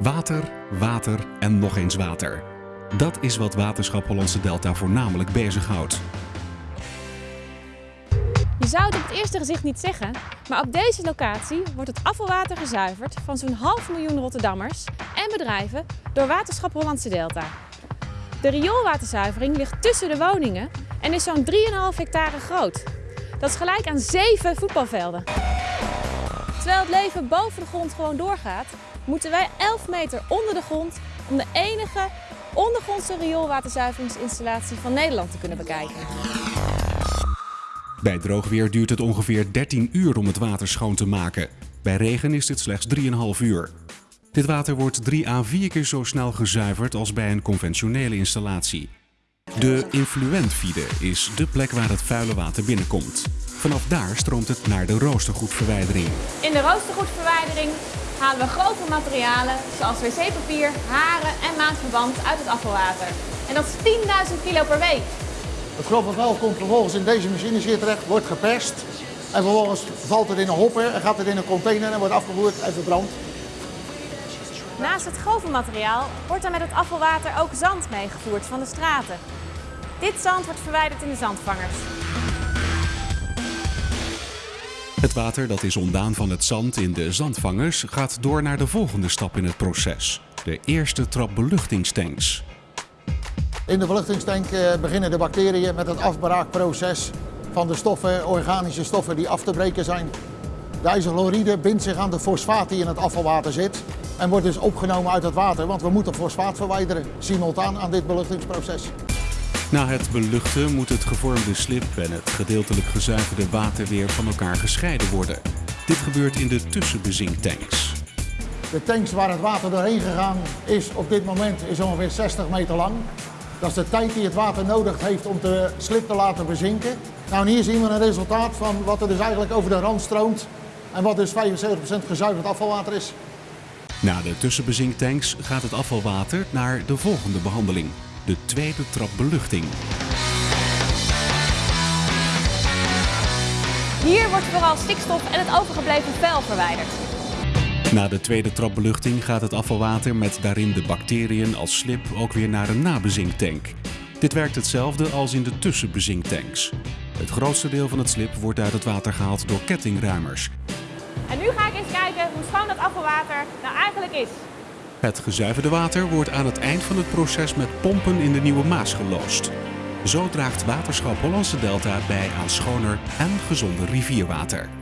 Water, water en nog eens water. Dat is wat Waterschap Hollandse Delta voornamelijk bezighoudt. Je zou het op het eerste gezicht niet zeggen, maar op deze locatie wordt het afvalwater gezuiverd van zo'n half miljoen Rotterdammers en bedrijven door Waterschap Hollandse Delta. De rioolwaterzuivering ligt tussen de woningen en is zo'n 3,5 hectare groot. Dat is gelijk aan 7 voetbalvelden. Terwijl het leven boven de grond gewoon doorgaat, moeten wij 11 meter onder de grond om de enige ondergrondse rioolwaterzuiveringsinstallatie van Nederland te kunnen bekijken. Bij droog weer duurt het ongeveer 13 uur om het water schoon te maken. Bij regen is dit slechts 3,5 uur. Dit water wordt 3 à 4 keer zo snel gezuiverd als bij een conventionele installatie. De influentvide is de plek waar het vuile water binnenkomt. Vanaf daar stroomt het naar de roostergoedverwijdering. In de roostergoedverwijdering halen we grove materialen zoals wc-papier, haren en maandverband uit het afvalwater. En dat is 10.000 kilo per week. Het grove vuil komt vervolgens in deze machines hier terecht, wordt geperst. En vervolgens valt het in een hopper en gaat het in een container en wordt afgevoerd en verbrand. Naast het grove materiaal wordt er met het afvalwater ook zand meegevoerd van de straten. Dit zand wordt verwijderd in de zandvangers. Het water dat is ontdaan van het zand in de zandvangers gaat door naar de volgende stap in het proces. De eerste trap beluchtingstanks. In de beluchtingstank eh, beginnen de bacteriën met het afbraakproces van de stoffen, organische stoffen die af te breken zijn. De ijzerchloride bindt zich aan de fosfaat die in het afvalwater zit en wordt dus opgenomen uit het water, want we moeten fosfaat verwijderen, simultaan aan dit beluchtingsproces. Na het beluchten moet het gevormde slip en het gedeeltelijk gezuiverde water weer van elkaar gescheiden worden. Dit gebeurt in de tussenbezinktanks. De tanks waar het water doorheen gegaan is op dit moment is ongeveer 60 meter lang. Dat is de tijd die het water nodig heeft om de slip te laten bezinken. Nou, en hier zien we een resultaat van wat er dus eigenlijk over de rand stroomt en wat dus 75% gezuiverd afvalwater is. Na de tussenbezinktanks gaat het afvalwater naar de volgende behandeling, de tweede trap beluchting. Hier wordt vooral stikstof en het overgebleven vuil verwijderd. Na de tweede trap beluchting gaat het afvalwater met daarin de bacteriën als slip ook weer naar een nabezinktank. Dit werkt hetzelfde als in de tussenbezinktanks. Het grootste deel van het slip wordt uit het water gehaald door kettingruimers. En nu ga ik eens kijken hoe schoon dat afvalwater nou eigenlijk is. Het gezuiverde water wordt aan het eind van het proces met pompen in de Nieuwe Maas geloosd. Zo draagt Waterschap Hollandse Delta bij aan schoner en gezonder rivierwater.